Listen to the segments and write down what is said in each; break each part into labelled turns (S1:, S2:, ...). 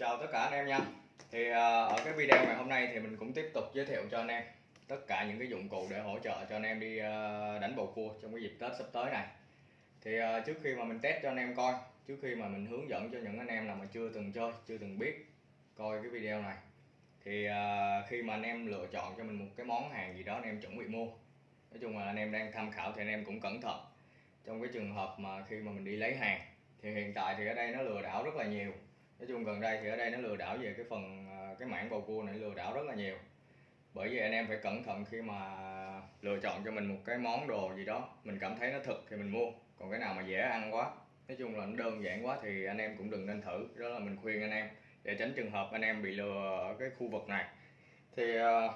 S1: chào tất cả anh em nha. Thì à, ở cái video ngày hôm nay thì mình cũng tiếp tục giới thiệu cho anh em tất cả những cái dụng cụ để hỗ trợ cho anh em đi à, đánh bầu cua trong cái dịp Tết sắp tới này. Thì à, trước khi mà mình test cho anh em coi, trước khi mà mình hướng dẫn cho những anh em nào mà chưa từng chơi, chưa từng biết coi cái video này, thì khi mà anh em lựa chọn cho mình một cái món hàng gì đó anh em chuẩn bị mua, nói chung là anh em đang tham khảo thì anh em cũng cẩn thận. Trong cái trường hợp mà khi mà mình đi lấy hàng, thì hiện tại thì ở đây nó lừa đảo rất là nhiều nói chung gần đây thì ở đây nó lừa đảo về cái phần à, cái mảng bầu cua này, lừa đảo rất là nhiều. Bởi vì anh em phải cẩn thận khi mà lựa chọn cho mình một cái món đồ gì đó, mình cảm thấy nó thực thì mình mua. Còn cái nào mà dễ ăn quá, nói chung là nó đơn giản quá thì anh em cũng đừng nên thử. Đó là mình khuyên anh em, để tránh trường hợp anh em bị lừa ở cái khu vực này. Thì à,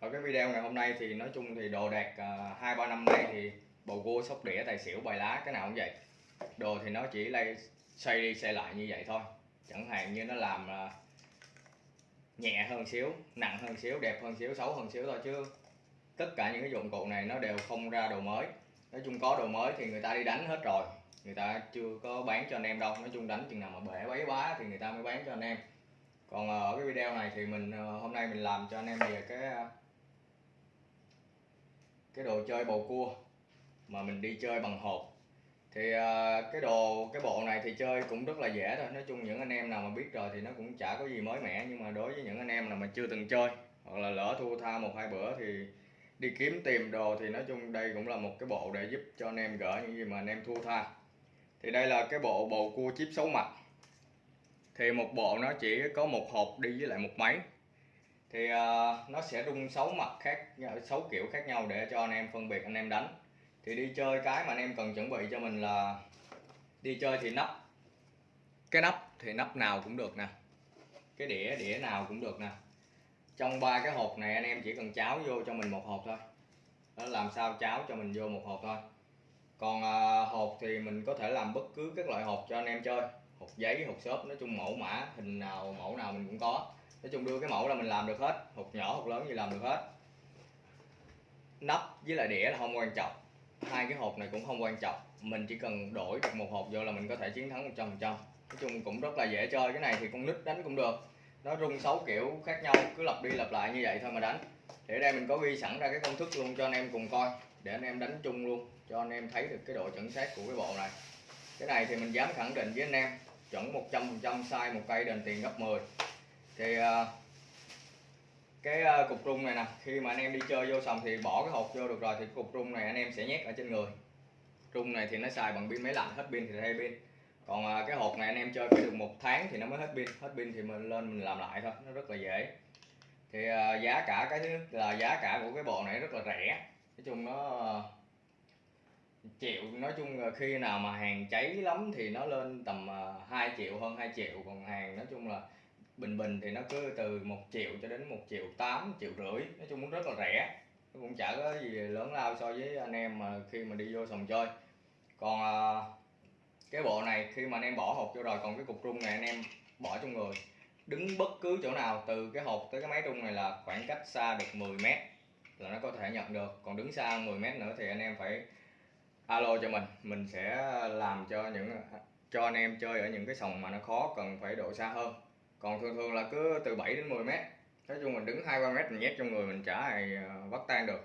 S1: ở cái video ngày hôm nay thì nói chung thì đồ đạc à, hai ba năm nay thì bầu cua sóc đĩa, tài xỉu, bài lá, cái nào cũng vậy. Đồ thì nó chỉ lay xoay đi xoay lại như vậy thôi chẳng hạn như nó làm ờ, nhẹ hơn xíu, nặng hơn xíu, đẹp hơn xíu, xấu hơn xíu thôi chứ. Tất cả những cái dụng cụ này nó đều không ra đồ mới. Nói chung có đồ mới thì người ta đi đánh hết rồi. Người ta chưa có bán cho anh em đâu. Nói chung đánh chừng nào mà bể bấy quá thì người ta mới bán cho anh em. Còn ở cái video này thì mình ờ, hôm nay mình làm cho anh em về cái cái đồ chơi bầu cua mà mình đi chơi bằng hộp thì uh, cái đồ cái bộ này thì chơi cũng rất là dễ thôi. Nói chung những anh em nào mà biết rồi thì nó cũng chả có gì mới mẻ. Nhưng mà đối với những anh em nào mà chưa từng chơi hoặc là lỡ thua tha một hai bữa thì đi kiếm tìm đồ thì nói chung đây cũng là một cái bộ để giúp cho anh em gỡ những gì mà anh em thua tha. Thì đây là cái bộ bầu cua chip xấu mặt. Thì một bộ nó chỉ có một hộp đi với lại một máy. Thì uh, nó sẽ rung sáu mặt khác sáu kiểu khác nhau để cho anh em phân biệt anh em đánh thì đi chơi cái mà anh em cần chuẩn bị cho mình là đi chơi thì nắp. Cái nắp thì nắp nào cũng được nè. Cái đĩa đĩa nào cũng được nè. Trong ba cái hộp này anh em chỉ cần cháo vô cho mình một hộp thôi. Đó làm sao cháo cho mình vô một hộp thôi. Còn à, hộp thì mình có thể làm bất cứ các loại hộp cho anh em chơi. Hộp giấy hộp xốp nói chung mẫu mã hình nào mẫu nào mình cũng có. Nói chung đưa cái mẫu là mình làm được hết. Hộp nhỏ hộp lớn gì làm được hết. Nắp với lại đĩa là không quan trọng hai cái hộp này cũng không quan trọng. Mình chỉ cần đổi được một hộp vô là mình có thể chiến thắng 100% nói chung cũng rất là dễ chơi, cái này thì con nít đánh cũng được. Nó rung sáu kiểu khác nhau, cứ lặp đi lặp lại như vậy thôi mà đánh. Thì ở đây mình có ghi sẵn ra cái công thức luôn cho anh em cùng coi, để anh em đánh chung luôn, cho anh em thấy được cái độ chuẩn xác của cái bộ này. Cái này thì mình dám khẳng định với anh em, chuẩn 100% sai một cây đền tiền gấp 10 thì à, cái ờ, cục rung này nè, khi mà anh em đi chơi vô xong thì bỏ cái hộp vô được rồi, thì cục rung này anh em sẽ nhét ở trên người. Rung này thì nó xài bằng pin máy lạnh, hết pin thì thay pin. Còn ờ, cái hộp này anh em chơi phải được một tháng thì nó mới hết pin hết pin thì mình lên mình làm lại thôi, nó rất là dễ. Thì ờ, giá cả cái thứ nhất là giá cả của cái bộ này rất là rẻ. Nói chung nó triệu, nói chung là khi nào mà hàng cháy lắm thì nó lên tầm 2 triệu, hơn 2 triệu, còn hàng nói chung là bình bình thì nó cứ từ 1 triệu cho đến 1 triệu 8 triệu rưỡi nói chung cũng rất là rẻ. Nó cũng chả có gì lớn lao so với anh em mà khi mà đi vô sòng chơi. Còn à, cái bộ này khi mà anh em bỏ hộp vô rồi còn cái cục rung này anh em bỏ trong người. Đứng bất cứ chỗ nào từ cái hộp tới cái máy rung này là khoảng cách xa được 10 mét là nó có thể nhận được. Còn đứng xa 10 mét nữa thì anh em phải alo cho mình. Mình sẽ làm cho những cho anh em chơi ở những cái sòng mà nó khó cần phải độ xa hơn còn thường thường là cứ từ 7 đến 10 mét. Nói chung mình đứng hai ba mét mình nhét trong người mình chả ai ờ, bắt tan được.